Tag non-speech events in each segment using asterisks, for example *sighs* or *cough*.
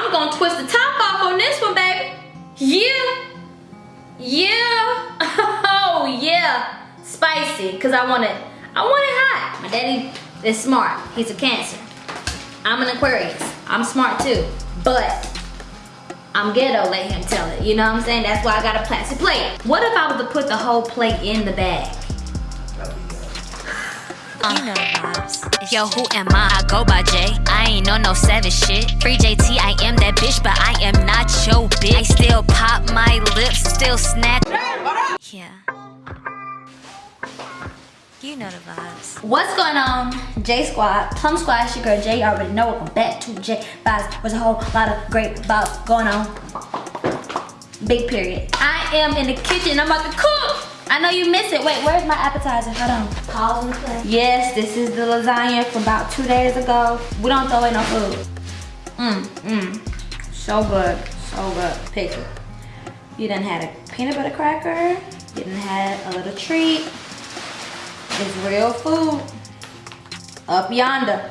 I'm gonna twist the top off on this one, baby. Yeah. Yeah. *laughs* Oh, yeah. Spicy, because I want it, I want it hot. My daddy is smart. He's a Cancer. I'm an Aquarius. I'm smart too. But I'm ghetto, let him tell it. You know what I'm saying? That's why I got a plastic plate. What if I was to put the whole plate in the bag? Uh-huh. You know vibes. Yo, who am I? I go by J. I ain't on no savage shit. Free JT, I am that bitch, but I am not your bitch. I still pop my lips, still snatch. Yeah. You know the vibes. What's going on? J Squad, Plum Squad, it's your girl J. You already know welcome back to J Vibes. There's a whole lot of great vibes going on. Big period. I am in the kitchen. I'm about to cook. I know you missed it. Wait, where's my appetizer? Hold on. Pause plate. Yes, this is the lasagna from about two days ago. We don't throw away no food. Mmm, mmm. So good, so good. Pick it. You done had a peanut butter cracker. You done had a little treat. It's real food. Up yonder.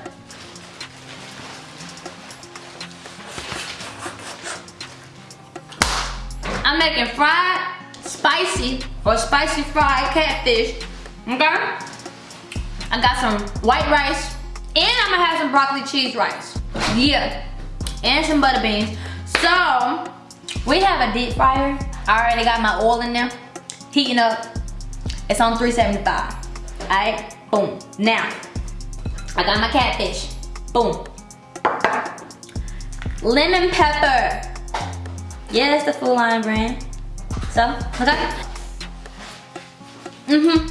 I'm making fried, spicy, or spicy fried catfish. Okay? I got some white rice, and I'm gonna have some broccoli cheese rice. Yeah. And some butter beans. So, we have a deep fryer. I already got my oil in there, heating up. It's on 375. Alright, boom. Now, I got my catfish. Boom. Lemon pepper. Yeah, that's the full line brand. So, okay. Mm-hmm.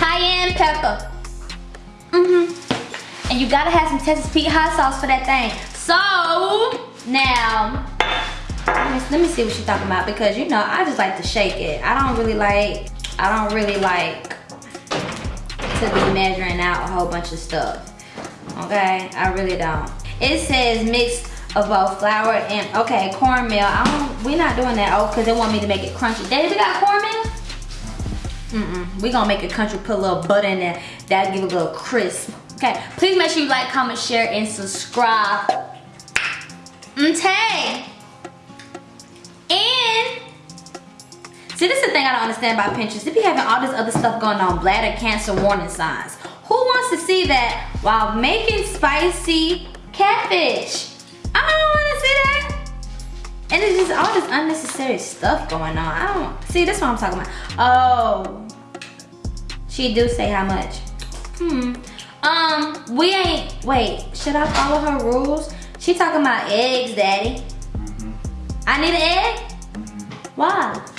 Cayenne pepper. Mm-hmm. And you gotta have some Texas Pete hot sauce for that thing. So, now, let me, see what she's talking about because you know, I just like to shake it. I don't really like, I don't really like to be measuring out a whole bunch of stuff. Okay, I really don't. It says mix of both flour and okay cornmeal. I don't. We're not doing that. Oh, cause they want me to make it crunchy. Daddy, we got cornmeal. Mm mm. We gonna make a country Put a little butter in there. That'll give it a little crisp. Okay. Please make sure you like, comment, share, and subscribe. Okay. And See, this is the thing I don't understand about Pinterest. If you having all this other stuff going on, bladder cancer warning signs, who wants to see that while making spicy catfish? I don't want to see that. And it's just all this unnecessary stuff going on. I don't, see, that's what I'm talking about. Oh, she do say how much. Hmm, um, we ain't, wait, should I follow her rules? She talking about eggs, daddy. Mm -hmm. I need an egg? Why?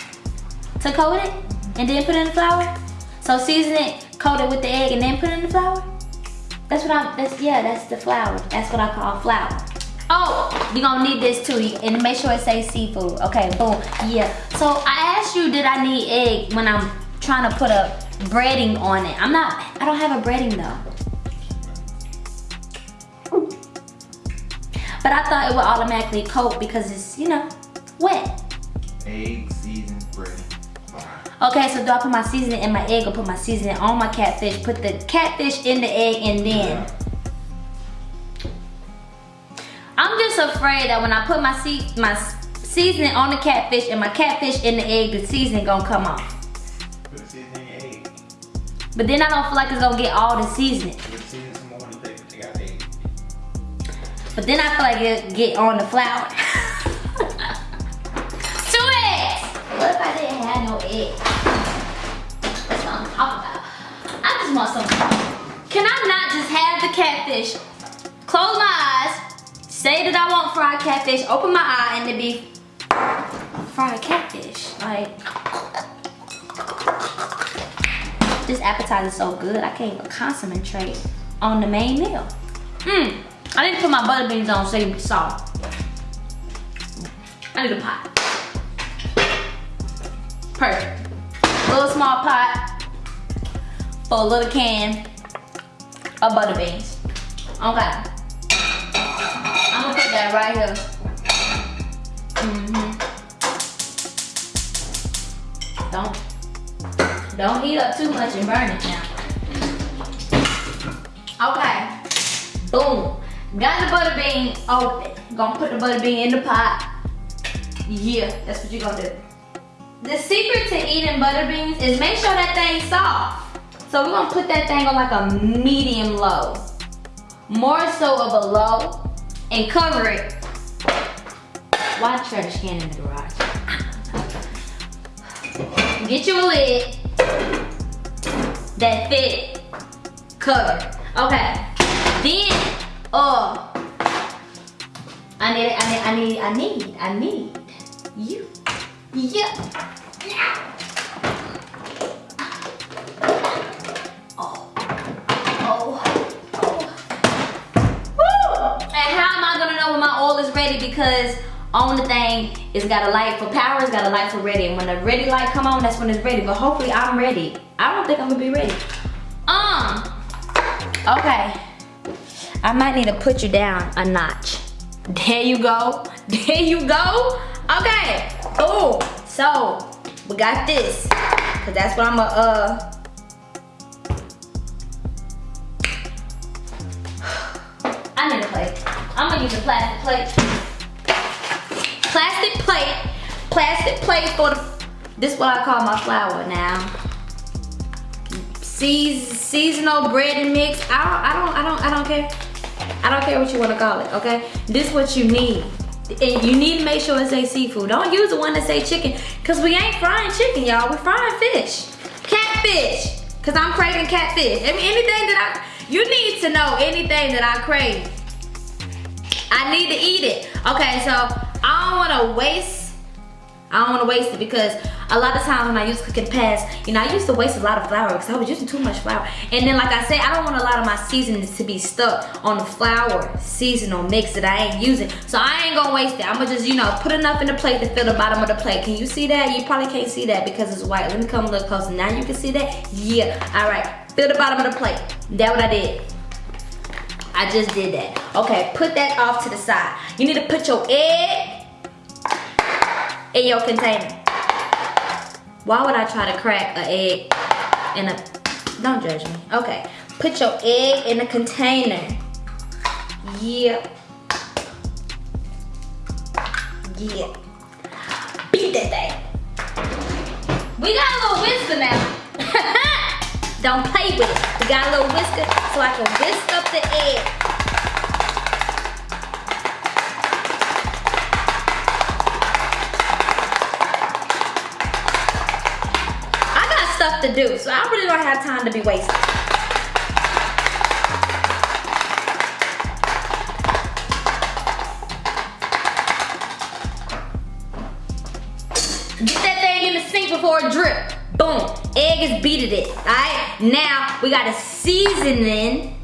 to coat it and then put it in the flour. So season it, coat it with the egg and then put it in the flour. That's what I'm, that's, yeah, that's the flour. That's what I call flour. Oh, you're gonna need this too, and make sure it says seafood. Okay, boom, yeah. So I asked you, did I need egg when I'm trying to put a breading on it? I'm not, I don't have a breading though. But I thought it would automatically coat because it's, you know, wet. Egg seasoned bread. Okay, so do I put my seasoning in my egg or put my seasoning on my catfish? Put the catfish in the egg and then. I'm afraid that when I put my se my seasoning on the catfish and my catfish in the egg, the seasoning gonna come off. Put seasoning in your egg. But then I don't feel like it's gonna get all the seasoning. Put seasoning some more on the plate, but you got egg. But then I feel like it'll get on the flour. *laughs* Two eggs! What if I didn't have no egg? That's what I'm talking about. I just want some. Can I not just have the catfish? Close my eyes, say that I want fried catfish, open my eye, and it be fried catfish. Like, this appetizer is so good, I can't even concentrate on the main meal. Mmm. I need to put my butter beans on save the salt. I need a pot. Perfect. Little small pot for a little can of butter beans. Okay. I'm gonna put that right here. Mm-hmm. Don't, don't heat up too much and burn it now. Okay. Boom. Got the butter bean open. Gonna put the butter bean in the pot. Yeah, that's what you're gonna do. The secret to eating butter beans is make sure that thing's soft. So we're gonna put that thing on like a medium low. More so of a low and cover it. Why trash can in the garage? Get you a lid that fit cover. Okay. Then, uh, I need, I need, I need, I need, I need you. Yeah. Oh. Ready? Because on the thing, it's got a light for power, it's got a light for ready. And when the ready light come on, that's when it's ready. But hopefully I'm ready. I don't think I'm gonna be ready. Um, okay. I might need to put you down a notch. There you go. *laughs* There you go. Okay. Oh, so we got this. Cause that's what I'm gonna uh *sighs* I need a plate. I'm gonna use a plastic plate. Plastic plate. Plastic plate for the this is what I call my flour now. Seas seasonal bread and mix. I don't I don't I don't I don't care. I don't care what you want to call it, okay? This is what you need. And you need to make sure it say seafood. Don't use the one that say chicken, cause we ain't frying chicken, y'all. We're frying fish. Catfish. Cause I'm craving catfish. I mean anything that I you need to know anything that I crave. I need to eat it. Okay, so I don't wanna waste I don't want to waste it because a lot of times when I used cooking past, you know, I used to waste a lot of flour because I was using too much flour. And then like I said, I don't want a lot of my seasonings to be stuck on the flour seasonal mix that I ain't using. So I ain't gonna waste it. I'm gonna just, you know, put enough in the plate to fill the bottom of the plate. Can you see that? You probably can't see that because it's white. Let me come a little closer. Now you can see that? Yeah, all right. Fill the bottom of the plate. That what I did. I just did that. Okay, put that off to the side. You need to put your egg in your container. Why would I try to crack an egg in a, don't judge me. Okay, put your egg in a container. Yeah. Yeah. Beat that thing. We got a little whisker now. *laughs* don't play with it. We got a little whisker so I can whisk up the egg. To do, so I really don't have time to be wasting. Get that thing in the sink before it drip. Boom, egg is beated it, all right? Now, we gotta season in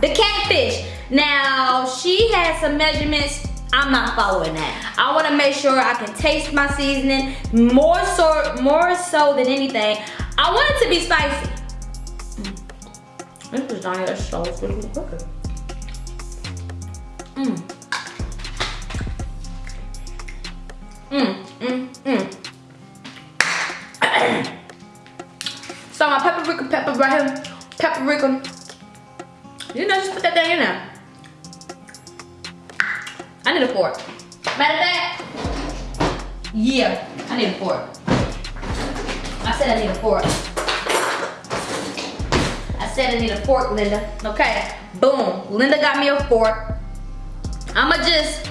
the catfish. Now, she has some measurements I'm not following that. I wanna make sure I can taste my seasoning more so, more so than anything. I want it to be spicy. Mm. This is so freaking cooking. Mmm. Mmm, mmm, mmm. *coughs* so my paprika pepper right here, paprika. You know, just put that thing in there. I need a fork. Matter of fact, yeah, I need a fork. I said I need a fork. I said I need a fork, Linda. Okay, boom. Linda got me a fork. I'ma just,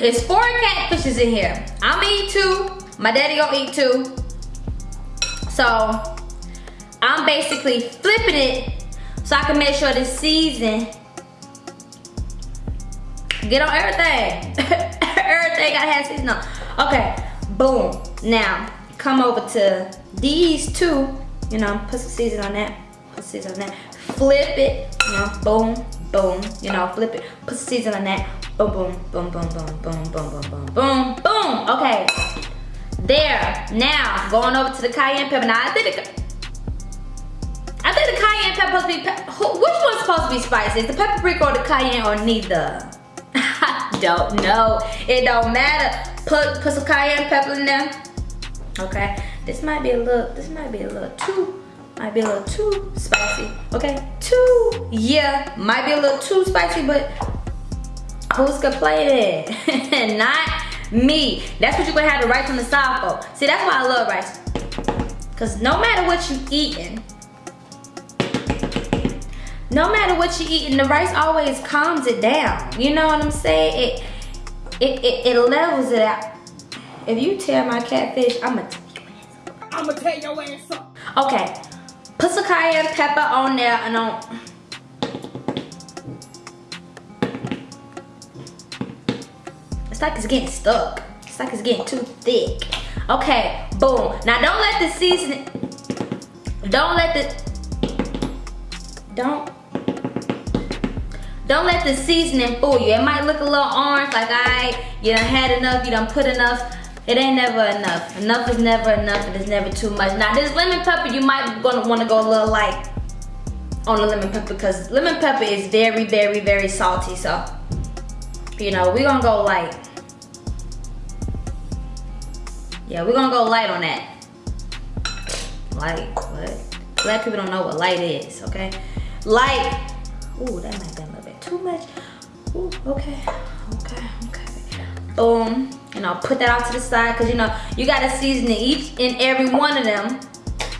it's four catfishes in here. I'ma eat two. My daddy gonna eat two. So, I'm basically flipping it so I can make sure the season get on everything. *laughs* everything gotta have season on. Okay, boom. Now, come over to these two, you know, put some season on that, put season on that, flip it, you know, boom, boom, you know, flip it, put season on that, boom, boom, boom, boom, boom, boom, boom, boom, boom, boom, boom, okay. There, now, going over to the cayenne pepper. Now, I think the, I think the cayenne pepper supposed to be, which one's supposed to be spicy? Is the paprika or the cayenne or neither? *laughs* I don't know. It don't matter. Put, put some cayenne pepper in there okay this might be a little this might be a little too might be a little too spicy. Okay, too, yeah, might be a little too spicy, but who's complaining? *laughs* Not me. That's what you're gonna have the rice on the side for. See, that's why I love rice. Cause no matter what you eating, no matter what you eating, the rice always calms it down. You know what I'm saying? It it it, it levels it out. If you tear my catfish, I'ma I'ma tear your ass up. Okay. Put some cayenne pepper on there and on It's like it's getting stuck. It's like it's getting too thick. Okay, boom. Now don't let the seasoning don't let the don't don't let the seasoning fool you. It might look a little orange, like I, you done had enough, you done put enough. It ain't never enough. Enough is never enough, and it's never too much. Now this lemon pepper, you might gonna wanna go a little light on the lemon pepper because lemon pepper is very, very, very salty. So, you know, we gonna go light. Yeah, we're gonna go light on that. Light, what? Black people don't know what light is, okay? Light, ooh, that might be a little bit too much. Ooh, okay, okay, okay. Boom, and I'll put that off to the side because you know, you gotta season each and every one of them.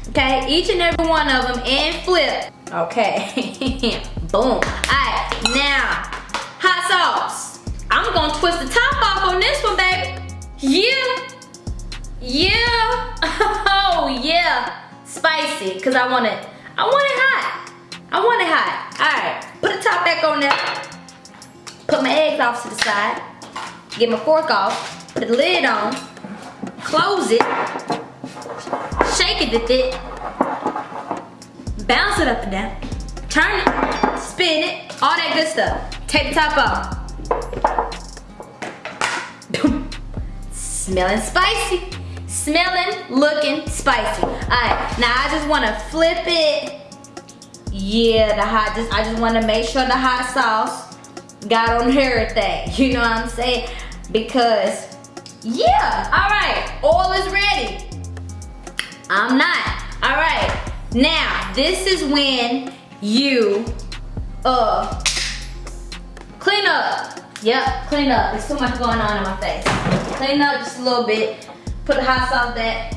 Okay, each and every one of them and flip. Okay, *laughs* boom. All right, now, hot sauce. I'm gonna twist the top off on this one, baby. Yeah. Yeah. *laughs* Oh yeah. Spicy. Cause I want it. I want it hot. I want it hot. Alright. Put the top back on there. Put my eggs off to the side. Get my fork off. Put the lid on. Close it. Shake it a bit. Bounce it up and down. Turn it. Spin it. All that good stuff. Take the top off. Smelling spicy smelling, looking spicy. All right, now I just wanna flip it. Yeah, the hot, just I just wanna make sure the hot sauce got on everything. *laughs* You know what I'm saying? Because, yeah, all right, oil is ready. I'm not. All right, now this is when you, uh, clean up. Yep, clean up. There's too much going on in my face. Clean up just a little bit. Put the hot sauce there.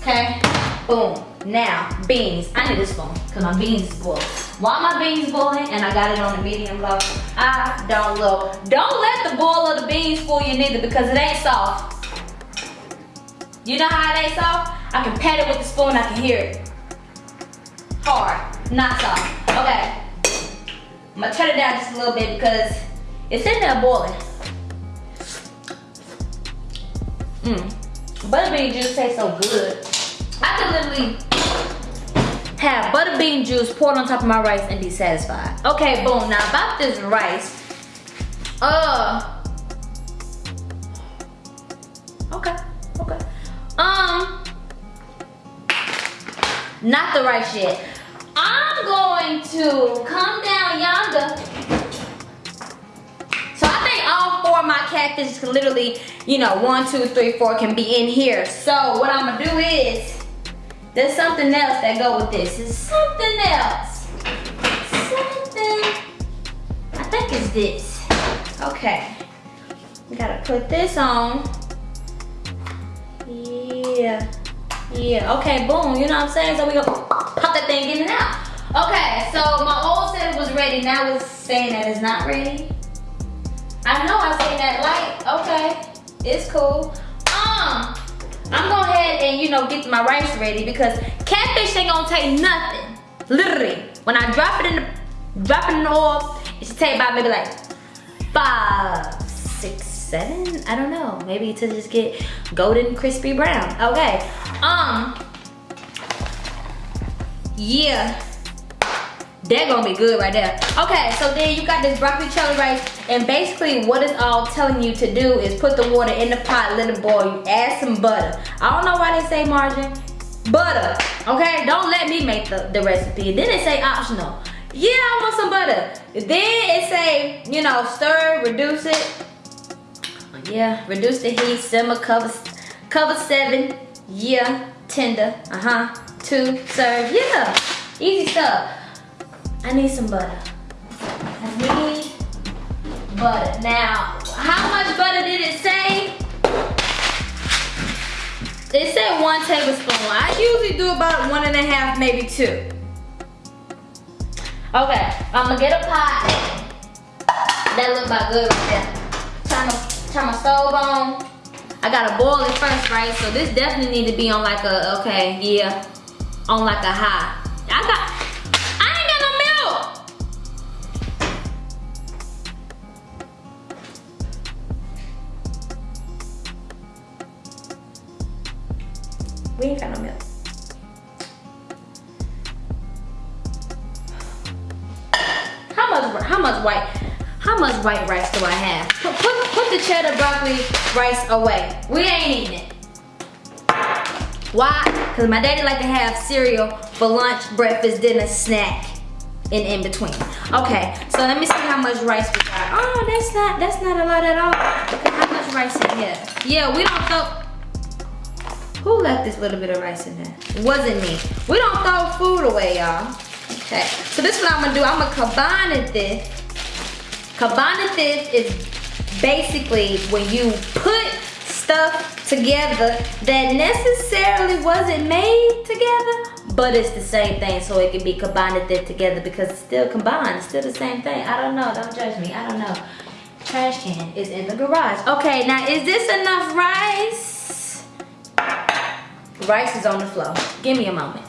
Okay. Boom. Now, beans. I need this spoon because my beans is boiling. While my beans boiling and I got it on the medium low, I don't look. Don't let the boil of the beans fool you neither because it ain't soft. You know how it ain't soft? I can pat it with the spoon, I can hear it. Hard, not soft. Okay. I'm gonna turn it down just a little bit because it's in there boiling. Mmm. Butterbean juice tastes so good. I could literally have butter bean juice poured on top of my rice and be satisfied. Okay, boom. Now about this rice. Uh. Okay, okay. Um. Not the rice yet. I'm going to come down yonder So I think all four of my catfish can literally, you know, one, two, three, four can be in here. So what I'm gonna do is, there's something else that go with this. It's something else. Something, I think it's this. Okay, we gotta put this on. Yeah, yeah, okay, boom, you know what I'm saying? So we gonna pop that thing in and out. Okay, so my old set was ready, now it's saying that it's not ready. I know I say that light. Okay, it's cool. Um, I'm going ahead and you know get my rice ready because catfish ain't gonna take nothing. Literally, when I drop it in the drop it in the oil, it should take about maybe like five, six, seven. I don't know. Maybe to just get golden crispy brown. Okay. Um. Yeah. They're gonna be good right there. Okay, so then you got this broccoli cheddar rice, and basically what it's all telling you to do is put the water in the pot, let it boil. You add some butter. I don't know why they say margarine. Butter, okay? Don't let me make the, the recipe. Then it say optional. Yeah, I want some butter. Then it say, you know, stir, reduce it. Yeah, reduce the heat, simmer, cover, cover seven. Yeah, tender, uh-huh two serve. Yeah, easy stuff. I need some butter. I need butter. Now, how much butter did it say? It said one tablespoon. I usually do about one and a half, maybe two. Okay, I'm gonna get a pot. That look about good right there. Turn my, turn my stove on. I gotta boil it first, right? So this definitely need to be on like a, okay, yeah, on like a high. I got, How much, how much white, how much white rice do I have? Put, put, put the cheddar broccoli rice away. We ain't eating it. Why? Because my daddy like to have cereal for lunch, breakfast, dinner, snack, and in between. Okay, so let me see how much rice we got. Oh, that's not, that's not a lot at all. Look at how much rice in here. Yeah, we don't throw, who left this little bit of rice in there? Wasn't me. We don't throw food away, y'all. Okay, so this is what I'm gonna do. I'm gonna combine it this. Combine this is basically when you put stuff together that necessarily wasn't made together, but it's the same thing, so it can be combined it together because it's still combined, it's still the same thing. I don't know, don't judge me, I don't know. Trash can is in the garage. Okay, now is this enough rice? Rice is on the floor. Give me a moment.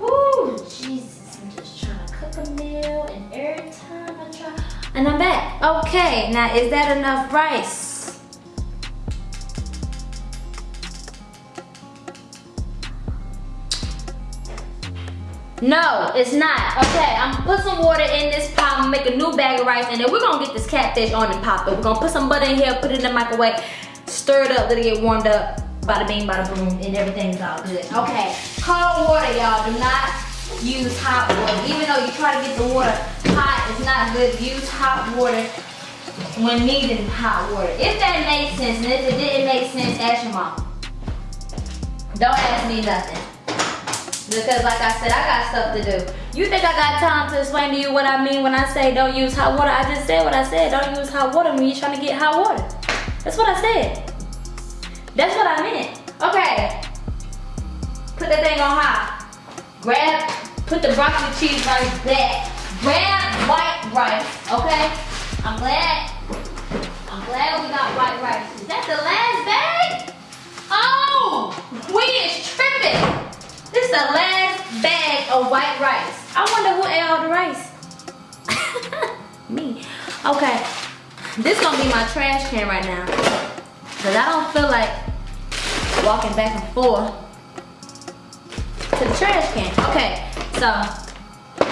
Woo, Jesus, I'm just trying to cook a meal and every time I try, and I'm back. Okay, now is that enough rice? No, it's not. Okay, I'm gonna put some water in this pot, I'm make a new bag of rice, and then we're gonna get this catfish on and pop it. We're gonna put some butter in here, put it in the microwave, stir it up, let it get warmed up. Bada bing, bada boom, and everything's all good. Okay, cold water, y'all. Do not use hot water. Even though you try to get the water hot, it's not good. Use hot water when needing hot water. If that makes sense, and if it didn't make sense, ask your mom. Don't ask me nothing. Because like I said, I got stuff to do. You think I got time to explain to you what I mean when I say don't use hot water? I just said what I said. Don't use hot water when you're trying to get hot water. That's what I said. That's what I meant. Okay. Put that thing on high. Grab, put the broccoli cheese rice back. Grab white rice, okay? I'm glad, I'm glad we got white rice. Is that the last bag? Oh, we is tripping. This is the last bag of white rice. I wonder who ate all the rice. *laughs* Me. Okay. This gonna be my trash can right now. Cause I don't feel like walking back and forth to the trash can. Okay, so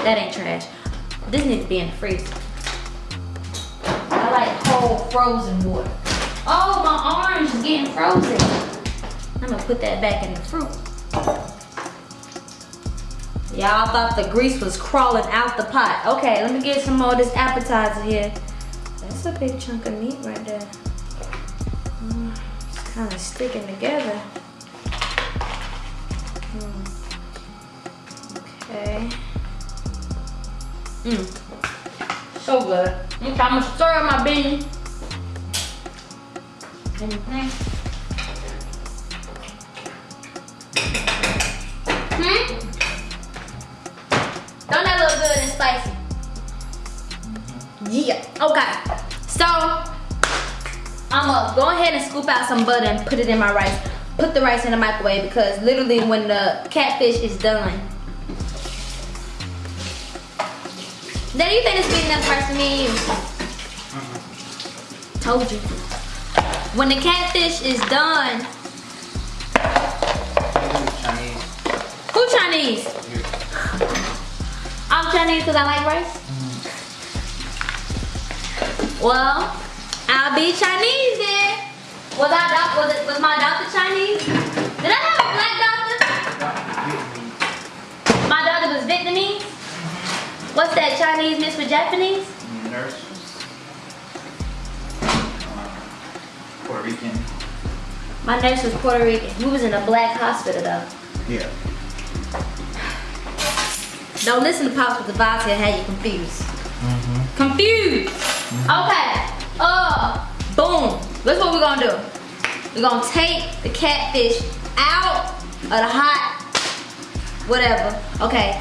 that ain't trash. This needs to be in the freezer. I like cold frozen water. Oh, my orange is getting frozen. I'm gonna put that back in the fruit. Y'all thought the grease was crawling out the pot. Okay, let me get some more of this appetizer here. That's a big chunk of meat right there. Kind of sticking together. Mm. Okay. Mmm. So good. Okay, I'm gonna stir up my beans. Anything? Hmm? Don't that look good and spicy? Yeah, okay. So, I'm go ahead and scoop out some butter and put it in my rice. Put the rice in the microwave because literally when the catfish is done. Then you think it's big enough rice for me and you? Told you. When the catfish is done, Chinese. who Chinese? I'm Chinese because I like rice. Mm-hmm. Well, I'll be Chinese then. Was I doc- was it was my doctor Chinese? Did I have a black doctor? My doctor was Vietnamese. What's that Chinese mixed with Japanese? Nurse. Uh, Puerto Rican. My nurse was Puerto Rican. We was in a black hospital though. Yeah. Don't listen to Pops with the vibes here, had you confused. Confused. Okay. Uh, boom. That's what we're gonna do. We're gonna take the catfish out of the hot, whatever. Okay.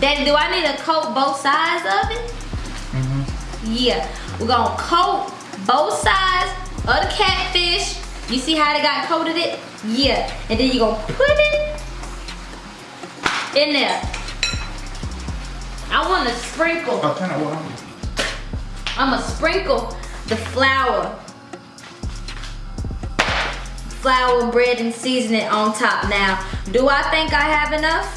Daddy, do I need to coat both sides of it? Mhm. Yeah. We're gonna coat both sides of the catfish. You see how they got coated it? Yeah. And then you're gonna put it in there. I wanna sprinkle. Oh, turn it on. I'm gonna sprinkle the flour, flour, bread, and seasoning on top. Now, do I think I have enough?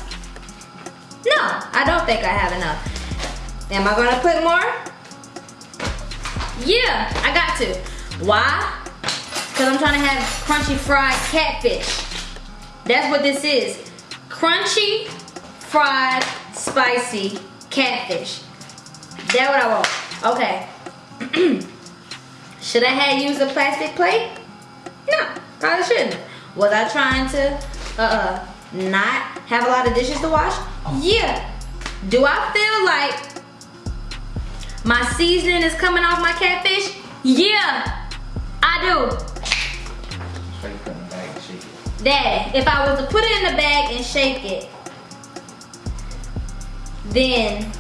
No, I don't think I have enough. Am I gonna put more? Yeah, I got to. Why? Because I'm trying to have crunchy fried catfish. That's what this is. Crunchy, fried, spicy catfish. That's what I want. Okay. *clears throat* Should I have used a plastic plate? No, probably shouldn't. Was I trying to uh, not have a lot of dishes to wash? Yeah. Do I feel like my seasoning is coming off my catfish? Yeah, I do. So you put in the bag and shake it. Daddy, if I was to put it in the bag and shake it, then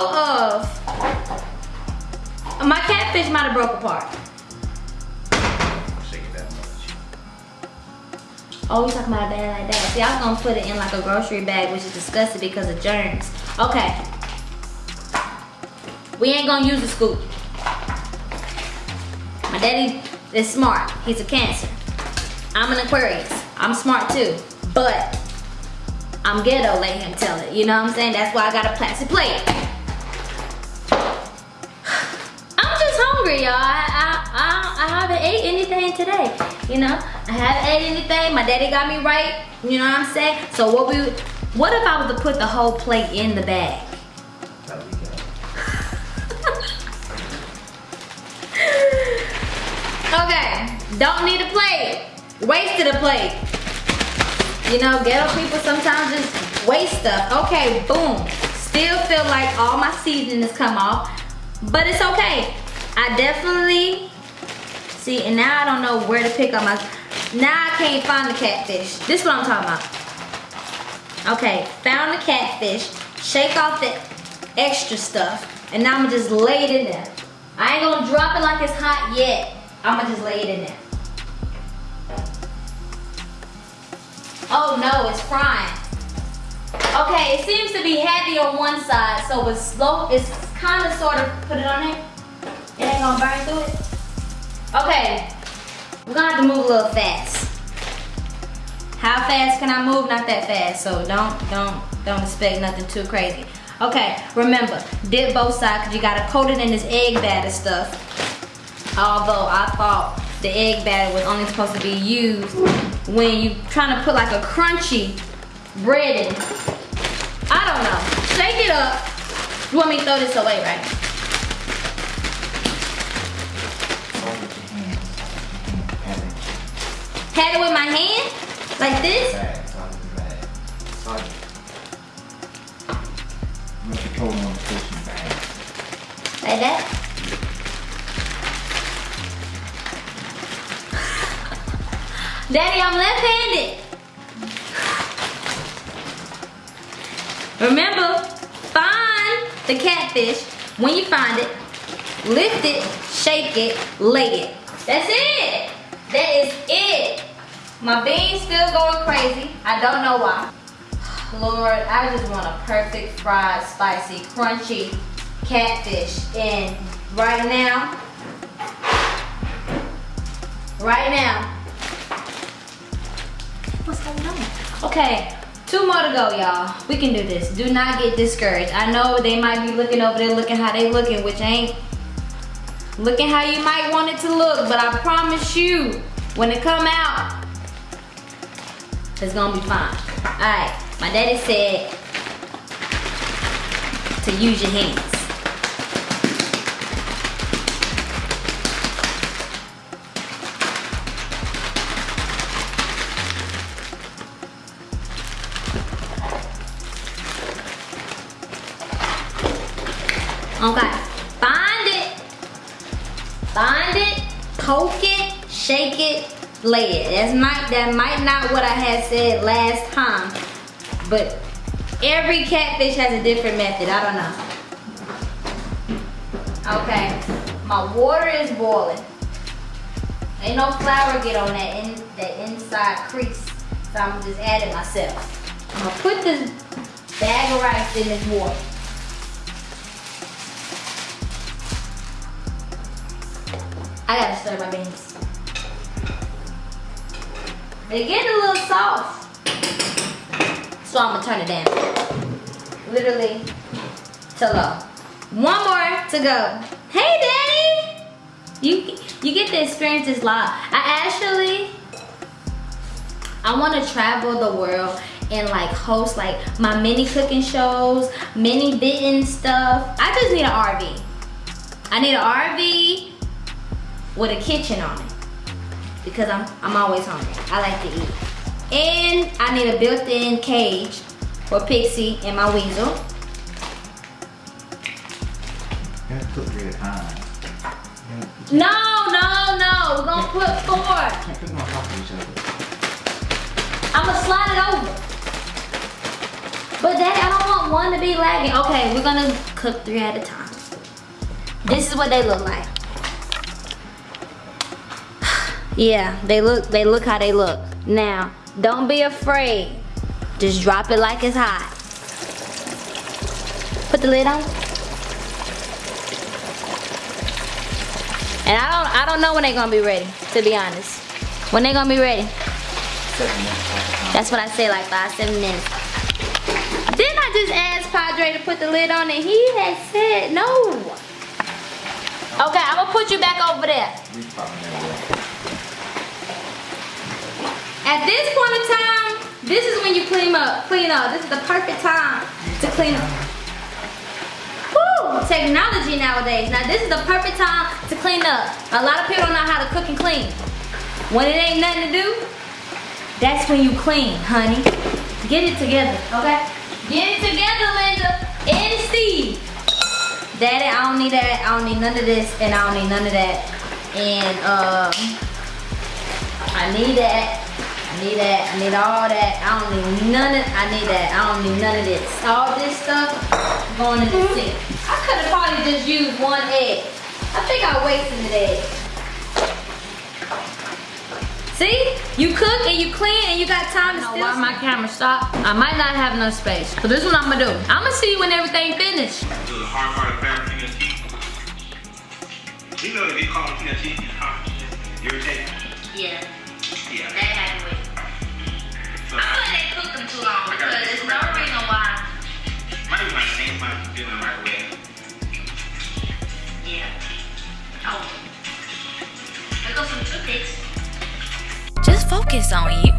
all of my catfish might have broke apart. Oh, you talking about a bag like that? See, I was gonna put it in like a grocery bag, which is disgusting because of germs. Okay. We ain't gonna use a scoop. My daddy is smart. He's a cancer. I'm an Aquarius. I'm smart too. But I'm ghetto, let him tell it. You know what I'm saying? That's why I got a plastic plate. Y'all. I, I, I, haven't ate anything today. You know, I haven't ate anything. My daddy got me right. You know what I'm saying? So what we, what if I was to put the whole plate in the bag? *laughs* Okay, don't need a plate. Wasted a plate. You know, ghetto people sometimes just waste stuff. Okay, boom. Still feel like all my seasoning has come off, but it's okay. I definitely, see, and now I don't know where to pick up my, now I can't find the catfish. This is what I'm talking about. Okay, found the catfish, shake off the extra stuff, and now I'm gonna just lay it in there. I ain't gonna drop it like it's hot yet. I'm gonna just lay it in there. Oh no, it's frying. Okay, it seems to be heavy on one side, so it's slow, it's kind of sort of, put it on there. It ain't gonna burn through it. Okay, we're gonna have to move a little fast. How fast can I move? Not that fast, so don't, don't, don't expect nothing too crazy. Okay, remember, dip both sides because you gotta coat it in this egg batter stuff. Although I thought the egg batter was only supposed to be used when you trying to put like a crunchy bread in. I don't know. Shake it up. You want me to throw this away, right? Had it with my hand, like this. Like that. *laughs* Daddy, I'm left-handed. Remember, find the catfish. When you find it, lift it, shake it, lay it. That's it. That is it. My beans still going crazy. I don't know why. Lord, I just want a perfect fried, spicy, crunchy catfish. And right now, right now, what's going on? Okay, two more to go, y'all. We can do this. Do not get discouraged. I know they might be looking over there looking how they looking, which ain't Looking how you might want it to look, but I promise you, when it come out, it's gonna be fine. All right, my daddy said to use your hands. Okay. Poke it. Shake it. Lay it. That's might that might not what I had said last time, but every catfish has a different method. I don't know. Okay. My water is boiling. Ain't no flour get on that in that inside crease. So I'm just add it myself. I'm gonna put this bag of rice in this water. I gotta stir my beans. They're getting a little soft. So I'm gonna turn it down. Literally to low. One more to go. Hey daddy! You you get to experience this live. I actually I want to travel the world and like host like my mini cooking shows, mini bitten stuff. I just need an RV. I need an RV with a kitchen on it because I'm I'm always hungry. I like to eat. And I need a built-in cage for Pixie and my weasel. You have to cook three at a time. You know, you No, no, no. We're gonna put four. can't cook them on top of each other. I'm gonna slide it over. But daddy, I don't want one to be lagging. Okay, we're gonna cook three at a time. This is what they look like. Yeah, they look they look how they look. Now, don't be afraid. Just drop it like it's hot. Put the lid on. And I don't I don't know when they're gonna be ready, to be honest. When they gonna be ready. That's what I say, like five, seven minutes. Didn't I just ask Padre to put the lid on and He had said no. Okay, I'm gonna put you back over there. You probably never will. At this point in time, this is when you clean up. Clean up. This is the perfect time to clean up. Woo! Technology nowadays. Now this is the perfect time to clean up. A lot of people don't know how to cook and clean. When it ain't nothing to do, that's when you clean, honey. Get it together, okay? Get it together, Linda and Steve. Daddy, I don't need that. I don't need none of this, and I don't need none of that. And um, I need that. I need that. I need all that. I don't need none of. I need that. I don't need none of this. All this stuff going in the mm-hmm. sink. I could have probably just used one egg. I think I wasted an egg. See? You cook and you clean and you got time to know still. why my camera stopped. I might not have enough space. So this is what I'm gonna do. I'm gonna see you when everything finished. Do the hard part of family finger teeth. You know if you call them finger teeth, how irritating. Yeah, Yeah. They them too long because there's no reason why. might be my same time the way. Yeah. Oh. Some toothpicks. Just focus on you,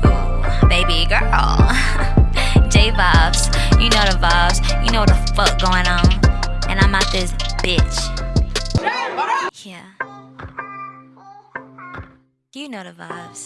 baby girl. *laughs* J vibes, you know the vibes, you know the fuck going on. And I'm out this bitch. Yeah. You know the vibes.